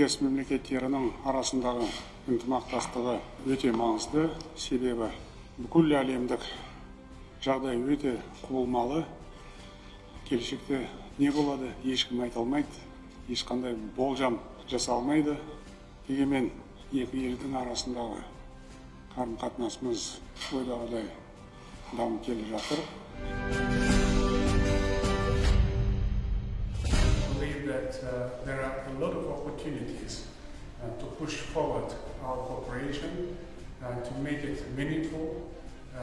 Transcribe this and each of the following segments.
тілдес мемлекеттерінің арасындағы ынтымақтастығы өте маңызды. Себебі бүкіл әлемдік жағдай өте құбылмалы. Келешекте не болады ешкім айта алмайды. Ешқандай болжам жасалмайды дегенмен екі елдің арасындағы қарым қатынасымыз ойдағыдай дамып келе жатыр. That uh, there are a lot of opportunities uh, to push forward our cooperation, uh, to make it meaningful, uh,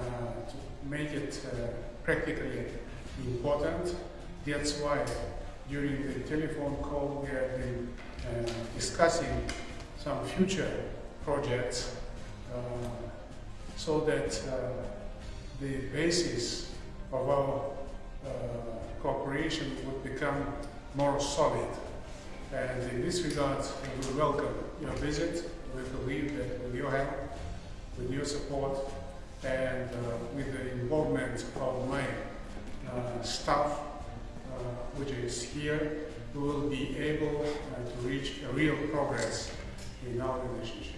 to make it uh, practically important. That's why during the telephone call we have been uh, discussing some future projects so that the basis of our cooperation would become more solid. And in this regard, we welcome your visit. We believe that with your help, with your support, and uh, with the involvement of my uh, staff, uh, which is here, we will be able uh, to reach a real progress in our relationship.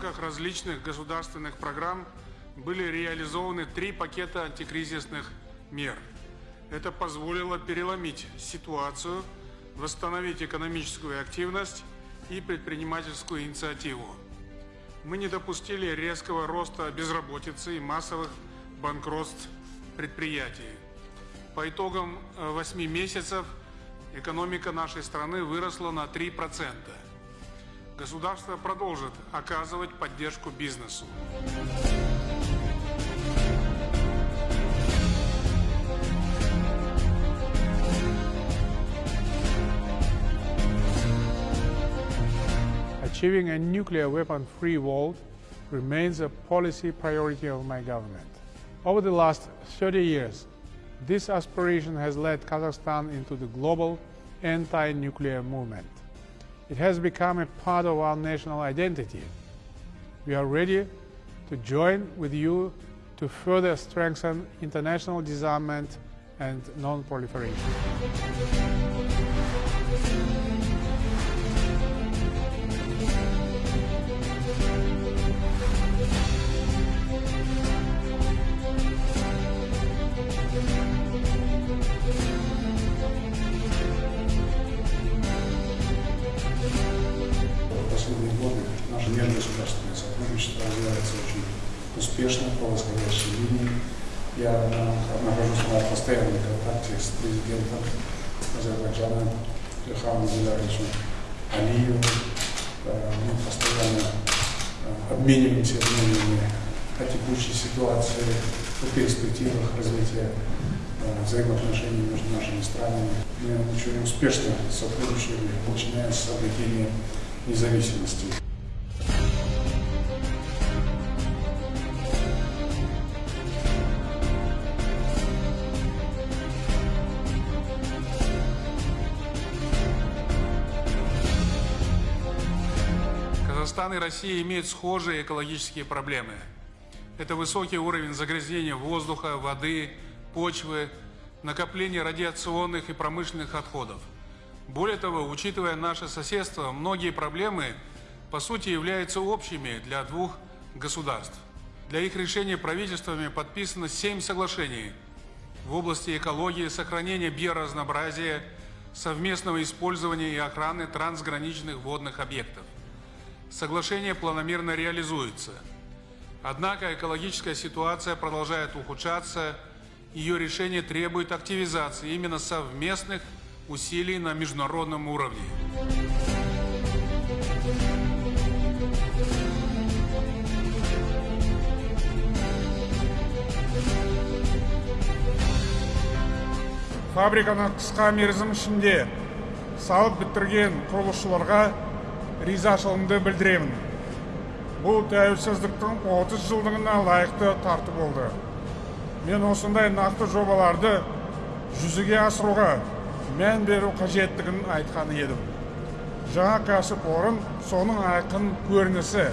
Рамках различных государственных программ были реализованы три пакета антикризисных мер. Это позволило переломить ситуацию, восстановить экономическую активность и предпринимательскую инициативу. Мы не допустили резкого роста безработицы и массовых банкротств предприятий. По итогам 8 месяцев экономика нашей страны выросла на 3%. Государство продолжит оказывать поддержку бизнесу. Achieving a nuclear weapon-free world remains a policy priority of my government. Over the last 30 years, this aspiration has led Kazakhstan into the global anti-nuclear movement. It has become a part of our national identity. We are ready to join with you to further strengthen international disarmament and non-proliferation. Развивается очень успешно по восходящей линии. Я нахожусь на постоянном контакте с президентом Азербайджана Ильхамом Гуляровичем Алиевым. Э, Мы постоянно э, обмениваемся мнениями о текущей ситуации, о перспективах развития э, взаимоотношений между нашими странами. Мы очень успешно сотрудничали, начиная с обретения независимости. Казахстан и Россия имеют схожие экологические проблемы. Это высокий уровень загрязнения воздуха, воды, почвы, накопление радиационных и промышленных отходов. Более того, учитывая наше соседство, многие проблемы по сути являются общими для двух государств. Для их решения правительствами подписано семь соглашений в области экологии, сохранения биоразнообразия, совместного использования и охраны трансграничных водных объектов Соглашение планомерно реализуется. Однако экологическая ситуация продолжает ухудшаться, ее решение требует активизации именно совместных усилий на международном уровне. фабриканы қысқа мерзім ішінде салып бітірген құрылысшыларға ризашылығымды білдіремін. Бұл тәуелсіздіктің 30 жылдығына лайықты тарту болды. Мен осындай нақты жобаларды жүзеге асыруға мән беру қажеттігін айтқан едім. Жаңа кәсіпорын соның айқын көрінісі.